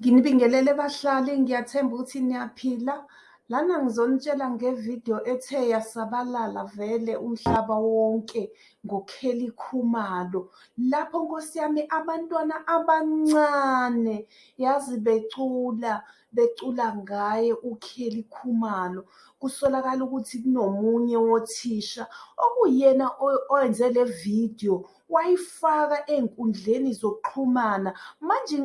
Nginibingelele bahlali, ngiyathemba ukuthi niyaphila. Lana ngizonitshela ngevidiyo ethe yasabalala vele umhlaba wonke ngoKelly Khumalo. Lapho Nkosi yami abantwana abancane yazi becula becula ngaye uKelly Khumalo. Kusolakala ukuthi kunomunye wothisha okuyena owenze le vidiyo wayifaka ey'nkundleni zokuxhumana. Manje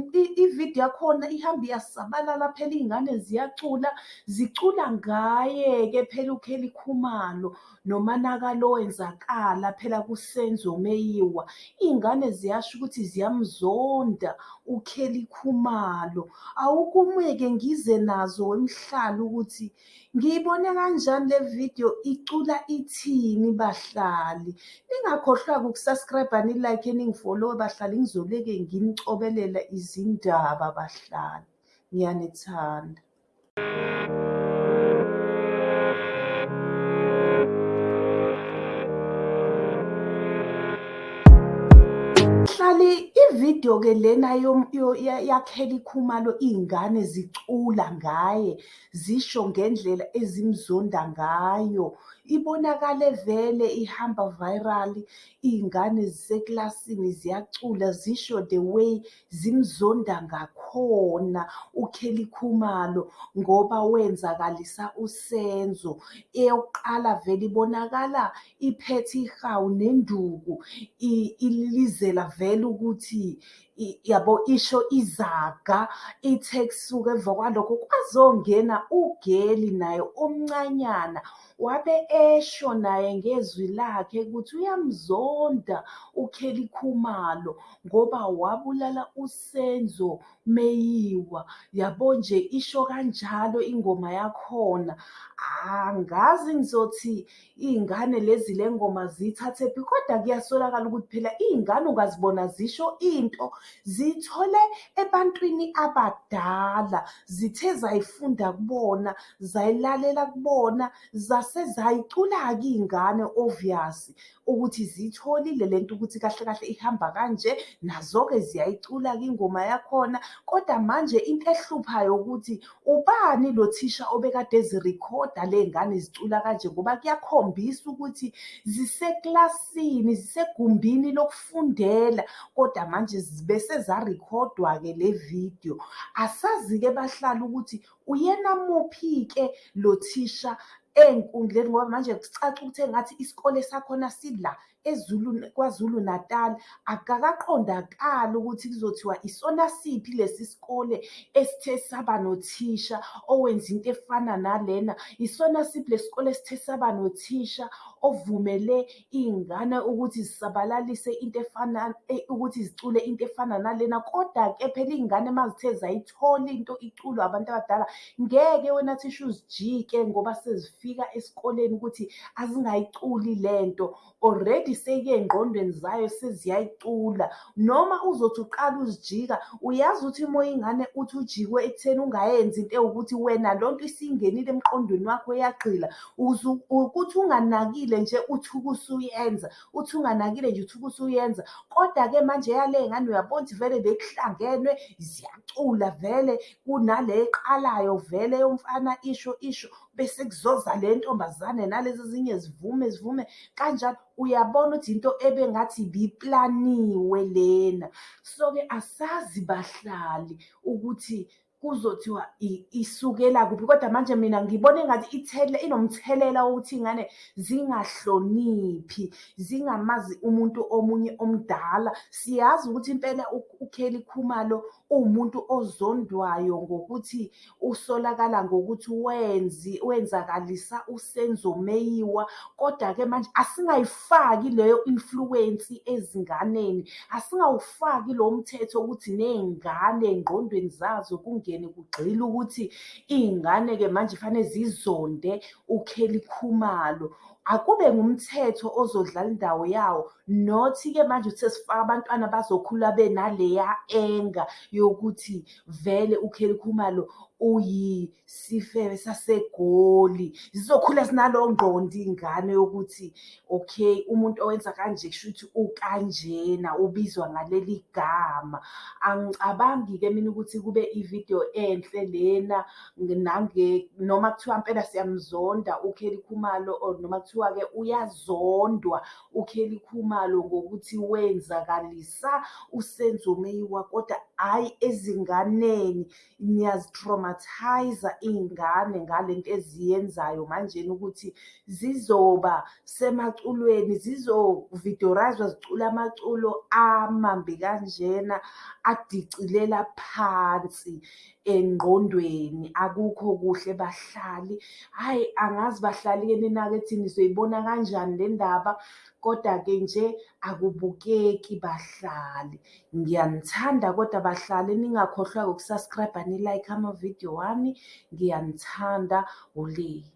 ividiyo yakhona ihambe iyasabalala phela iy'ngane ziyacula zicula ngaye-ke phela uKelly Khumalo nomonakalo owenzakala phela kuSenzo Meyiwa. Iy'ngane ziyasho ukuthi ziyamzonda uKelly Khumalo. Awukume-ke ngize nazo wemhlali ukuthi ngiyibone kanjani le vidiyo icula ithini bahlali. Ningakhohlwa-ke uku-subscribe-a ni-like ningi-follow-e bahlali ngizoleke nginicobelela izindaba bahlali. Ngiyanithanda. Ividiyo-ke lena yaKelly Khumalo iy'ngane zicula ngaye zisho ngendlela ezimzonda ngayo. Ibonakale vele ihamba viral iy'ngane ziseklasini ziyacula zisho the way zimzonda ngakhona uKelly Khumalo ngoba wenzakalisa uSenzo. Eyokuqala vele ibonakala iphethe ihawu nenduku ililizela vele ukuthi yabo isho izaga ithe kusuka emva kwalokho kwazongena ugeli naye omncanyana wabe esho naye ngezwi lakhe ukuthi uyamzonda uKelly Khumalo ngoba wabulala uSenzo Meyiwa. Yabo nje isho kanjalo ingoma yakhona. Angazi ngizothi iy'ngane lezi le ngoma ziyithathephi kodwa kuyasolakala ukuthi phela iy'ngane ungazibona zisho into ziyithole ebantwini abadala zithe zayifunda kubona zayilalela kubona zase zayicula-ke iy'ngane obvious ukuthi ziyitholile lento ukuthi kahle kahle ihamba kanje nazo-ke ziyayicula-ke ingoma yakhona. Kodwa manje into ehluphayo ukuthi ubani lo thisha obekade ezirikhoda ley'ngane zicula kanje? Ngoba kuyakhombisa ukuthi ziseklasini zisegumbini lokufundela. Kodwa manje bese zarikhodwa-ke le vidiyo. Asazi-ke bahlali ukuthi uyena muphi-ke lo thisha ey'nkundleni ngoba manje kucaca ukuthi engathi isikole sakhona sila KwaZulu Natal. Akukaqondakali ukuthi kuzothiwa isona siphi lesi sikole esithe saba nothisha owenza into efana nalena. Isona siphi lesi sikole esithe saba nothisha ovumele iy'ngane ukuthi zisabalalise into efana ukuthi zicule into efana nalena. Koda-ke phela iy'ngane mazithe zayithola into iculwa abantu abadala ngeke wena thisha uzijike ngoba sezifika esikoleni ukuthi azingayiculi lento already seyike ey'ngqondweni zayo seziyayicula. Noma uzothi uqala uzijika uyazi ukuthi uma ingane uthi ujikwe ekutheni ungayenzi into ewukuthi wena lonto isingenile emqondweni wakho yagqila ukuthi unganakile nje uthuke usuyenza uthi unganakile nje uthuke usuyenza. Koda-ke manje yale y'ngane uyabona ukuthi vele bekuhlangenwe ziyacula vele kunale eqalayo vele yomfana isho isho bese kuzoza le ntombazane nalezi ezinye zivume zivume kanjalo. Uyabona ukuthi into ebengathi ibiplaniwe lena. So-ke asazi bahlali ukuthi kuzothiwa isukela kuphi kodwa manje mina ngibona engathi inomthelela wokuthi iy'ngane zingahloniphi zingamazi umuntu omunye omdala. Siyazi ukuthi impela uKelly Khumalo uwumuntu ozondwayo ngokuthi usolakala ngokuthi wenzakalisa uSenzo Meyiwa. Koda-ke manje asingayifaki leyo influence ezinganeni. Asingawufaki lo mthetho ukuthi ney'ngane ey'ngqondweni zazo kungene kugxile ukuthi iy'ngane-ke manje fanele zizonde uKelly Khumalo. akube ngumthetho ozodlala indawo yawo nothi-ke manje sesifaka abantwana bazokhula benaleya enga yokuthi vele uKelly Khumalo uyisifebe sasegoli zizokhula zinalowo ngqondo iy'ngane yokuthi okay umuntu owenza kanje kusho ukuthi ukanjena ubizwa ngaleli gama. Angicabangi-ke mina ukuthi kube ividiyo enhle lena noma kuthiwa mpela siyamzonda uKelly Khumalo or noma kuthiwa-ke uyazondwa uKelly Khumalo ngokuthi wenzakalisa uSenzo Meyiwa kodwa hhayi ezinganeni niyazi-traumatize-a iy'ngane ngale nto eziyenzayo manjena ukuthi zizoba semaculweni zizo-videorayiza zicula amaculo amambi kanjena adicilela phansi engqondweni akukho kuhle bahlali. Hhayi angazi bahlali-ke nina-ke nizoyibona kanjani le ndaba koda-ke nje akubukeki bahlali. Ngiyanithanda kodwa bahlali ningakhohlwa-ke uku-subscribe-a ni-like amavidiyo wami, ngiyanithanda, uLeya.